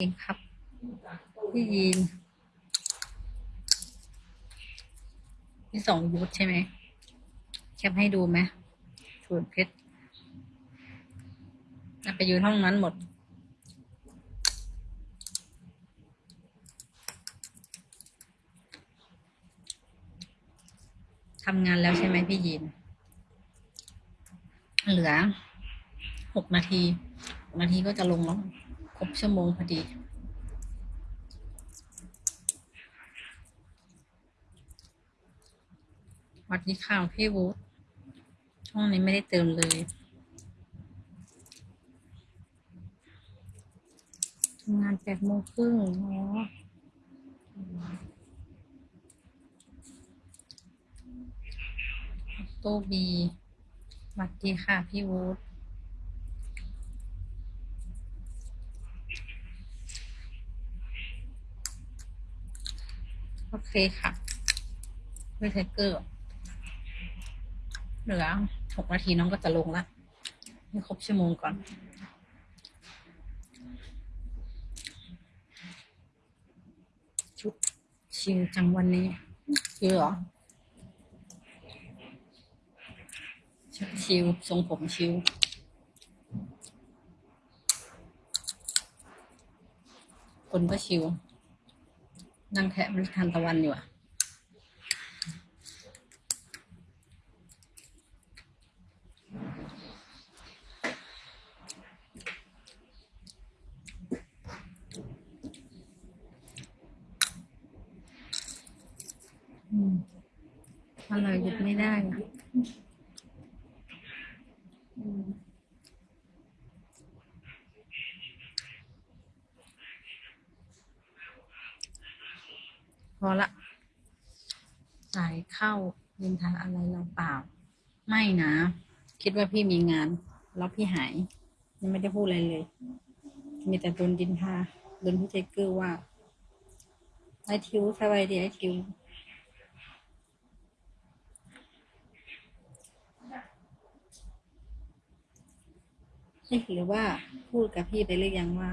เองครับ พี่ยีนพี่สองยุทธใช่ไหมแคปให้ดูไหมสูตรเพชรไปอยู่ห้องนั้นหมด ทำงานแล้วใช่ไหมพี่ยีน เหลือหกนาที นาทีก็จะลงแล้ว ครบชั่วโมงพอดี วัสดีค่ะพี่วูดช่องนี้ไม่ได้เติมเลย ทำงานแปดโมงครึ่งอ๋อโตบีสวัสดีค่ะ พี่วูด เคค่ะไม่ใช่เกอร์เหลือหกนาทีน้องก็จะลงละให้ครบชั่วโมงก่อน ชุดชิวจังวันนี้ชิวเหรอชุดชิวทรงผมชิวคนก็ชิว นั่งแทะมันทานตะวันอยู่อะอืมอร่อยหยุดไม่ได้นะ พอละสายเข้ายินทาอะไรเราเปล่า ไม่นะ คิดว่าพี่มีงาน แล้วพี่หาย ยังไม่ได้พูดอะไรเลย มีแต่โดนดินทาโดนพี่เจเกอร์ว่าไอทิวสบายดีไอทิวเอ๊ะหรือว่าพูดกับพี่ไปหรือยังว่า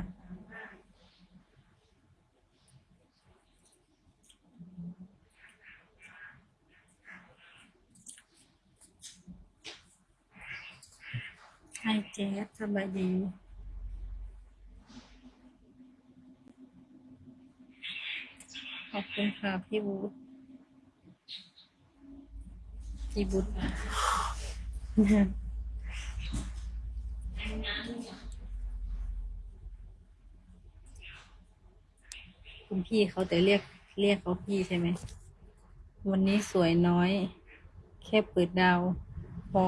ไฮเจสสบายดีขอบคุณค่ะพี่บูธพี่บูธคุณพี่เขาแต่เรียกเรียกเขาพี่ใช่ไหม วันนี้สวยน้อย แค่เปิดดาว พอ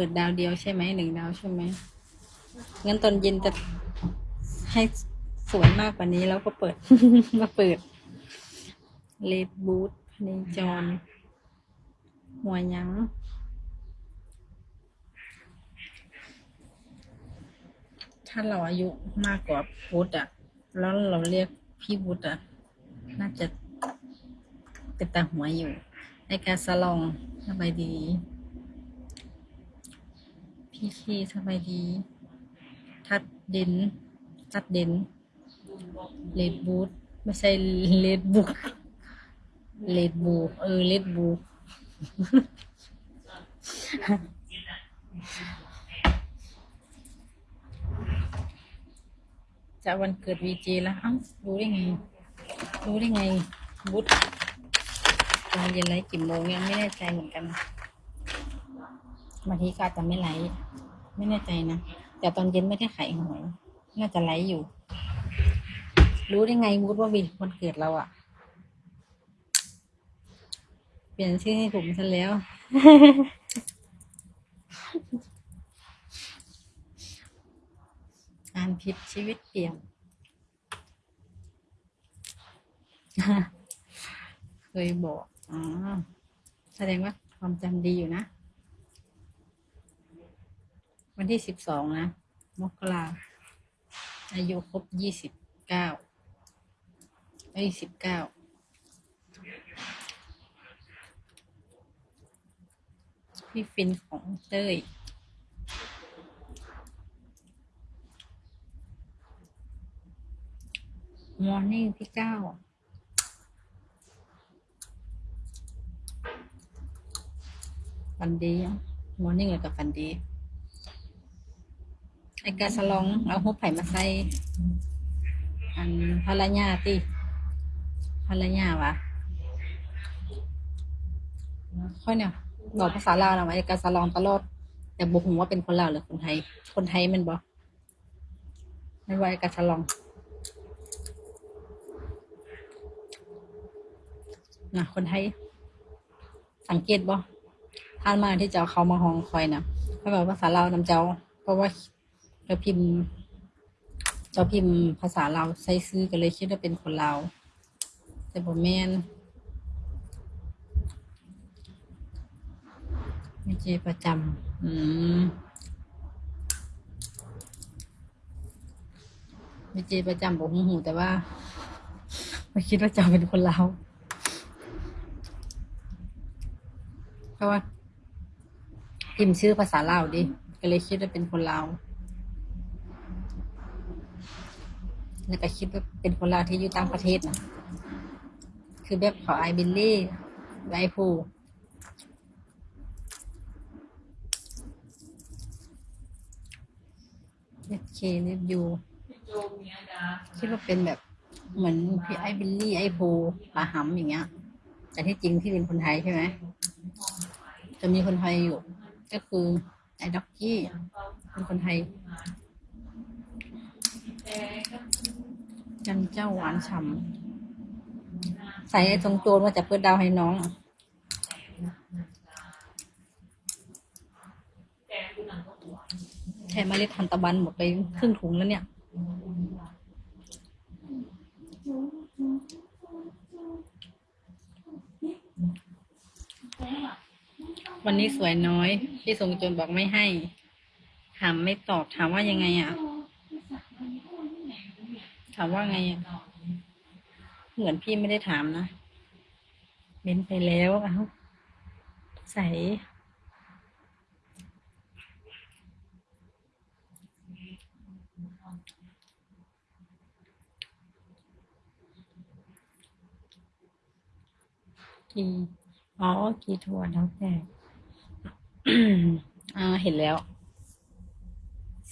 เปิดดาวเดียวใช่ไหมหนึ่งดาวใช่ไหมงั้นตอนเย็นจะให้สวยมากกว่านี้แล้วก็เปิด มาเปิดเลดบูธพเนจร หัวยังถ้าเราอายุมากกว่าพุทธอะแล้วเราเรียกพี่วุฒิอะน่าจะเป็นตาหัวอยู่ในการสลองสบายดี พี่คีสบายดี ทัดเด่นทัดเด่นเลดบูธไม่ใช่เลดบุกเลดบูเออเลดบูจะวันเกิดวีเจแล้วเอ้ารู้ได้ไง รู้ได้ไง บุตตอนเย็นไลฟ์กี่โมงยังไม่แน่ใจเหมือนกัน บางทีก็อาจจะไม่ไลฟ์ไม่แน่ใจนะ แต่ตอนเย็นไม่ได้ขายหวยน่าจะไลฟ์อยู่ รู้ได้ไงวุฒว่าวีวันเกิดเราอะเปลี่ยนชื่อให้ผมซะแล้ว อ่านผิดชีวิตเปลี่ยนเคยบอกอ๋อแสดงว่าความจำดีอยู่นะ วันที่สิบสองนะ มกราอายุครบยี่สิบเก้าอายุสิบเก้าพี่ฟินของเต้ยมอร์นิ่งที่เก้าฟันดีมอร์นิ่งเลยกับฟันดี ไอกาสลอง เอาหัวไผ่มาใส่อันภรรยาติภรรยาวะค่อยเนี่ยบอกภาษาลาวนะว่าไอกาสลองตลอด แต่บุคงว่าเป็นคนลาวหรือคนไทย คนไทยมันบอกไม่ว่าไอกาสลองนะคนไทย สังเกตบ่ท่านมาที่เจ้าเขามาห้องคอยนะเขาบอกภาษาลาวนำเจ้า เพราะว่า เราพิมพ์เจ้าพิมพ์ภาษาลาวใส่ซื้อกันเลยคิดว่าเป็นคนลาวแต่บ่แม่นไม่เจประจำอืมไม่เจประจำบอกหูหูแต่ว่าไม่คิดว่าเจ้าเป็นคนลาวเพราะว่าพิมพ์ชื่อภาษาลาวดิ ก็เลยคิดว่าเป็นคนลาว แล้วก็คิดว่าเป็นคนลาวที่อยู่ต่างประเทศนะคือแบบเขาไอบิลลี่ไอพูเอฟเคเอฟยูคิดว่าเป็นแบบเหมือนพี่ไอบิลลี่ไอพูปาหำอย่างเงี้ย แต่ที่จริงที่เป็นคนไทยใช่ไหม จะมีคนไทยอยู่ ก็คือไอด็อกกี้เป็นคนไทย จันเจ้าหวานฉ่ำใส่ไอ้ทรงโจรมาจากเพื่อดาวให้น้องแค่เมล็ดทันตะวันหมดไปครึ่งถุงแล้วเนี่ยวันนี้สวยน้อย พี่ทรงโจรบอกไม่ให้ ถามไม่ตอบถามว่ายังไงอะ ถามว่าไง เหมือนพี่ไม่ได้ถามนะเม้นไปแล้วเอาใส่กีอ๋อกีทัวร์แล้วแต่อ่าเห็นแล้ว